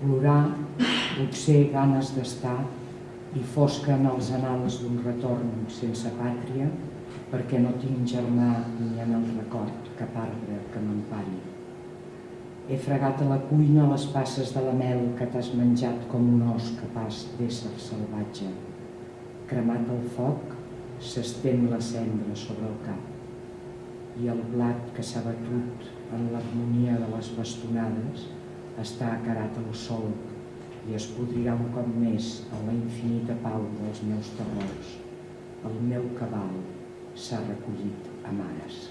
plorar, potser ganes d'estar, i fosca en els anals d'un retorn sense pàtria, perquè no tinc germà ni en el record cap arbre que m'empari. He fregat a la cuina les passes de la mel que t'has menjat com un os capaç d'ésser salvatge. Cremat el foc, s'estén la cendra sobre el cap i el blat que s'ha batut en l'harmonia de les bastonades està acarat al sol i es podrirà un cop més en la infinita pau dels meus terrors. El meu cabal s'ha recollit a mares.